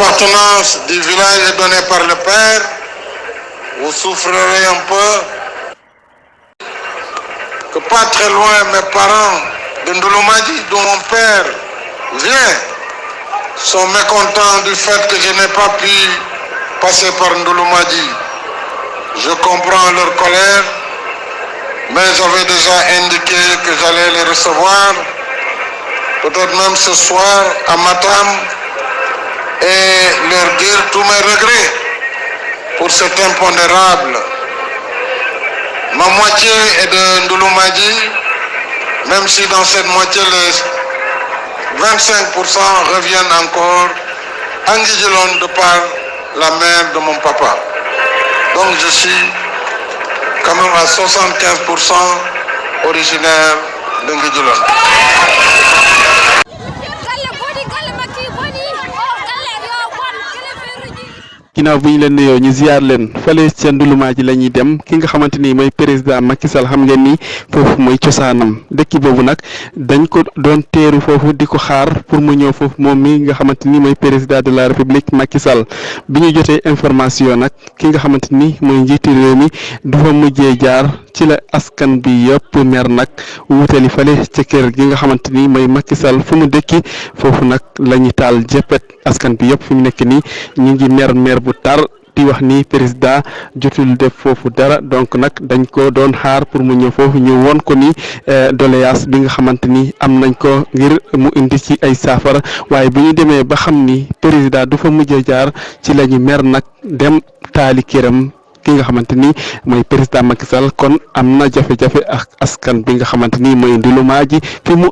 l'appartenance du village est donnée par le père, vous souffrirez un peu. Que pas très loin, mes parents de Ndouloumadi, dont mon père vient, sont mécontents du fait que je n'ai pas pu passer par Ndouloumadi. Je comprends leur colère, mais j'avais déjà indiqué que j'allais les recevoir, peut-être même ce soir à Matam, et leur dire tous mes regrets pour cet impondérable. Ma moitié est de Ndouloumadi, même si dans cette moitié les 25% reviennent encore à Ngidjelon de par la mère de mon papa. Donc je suis quand même à 75% originaire de. Ginnaaw bu ñu leen nuyoo ñu ziar leen. Fale ca ndulumaa ji la ñuy dem. Ki nga xamante ni mooy président Macky Sall xam ngeen ni foofu mooy cosaanam. Dëkk boobu nag dañ ko doon teeru foofu di ko xaar pour mu ñëw foofu moom mi nga xamante ni mooy président de la république Macky Sall. Bi ñu jotee information nag ki nga xamante ni mooy njiitu réew mi du fa mujjee jaar ci la askan bi yëpp mer nag wutali fale ca kër gi nga xamante ni mooy Macky Sall. Fu mu dëkki foofu nag la ñu taal jëppet askan bi yëpp fi mu nekk nii ñu ngi mer mer bu tar di wax ni président jotul def foofu dara donc nag dañ ko doon xaar pour mu ñëw foofu ñu won ko ni doléance bi nga xamante ni am nañ ko ngir mu indi ci ay saafara. Waaye bu ñu demee ba xam ni président du fa mujjee jaar ci la ñu mer nag dem këram ki nga xamante ni mooy président Macky Sall. Kon am na jafe-jafe ak askan bi nga xamante ni mooy ndulumaa ji fi mu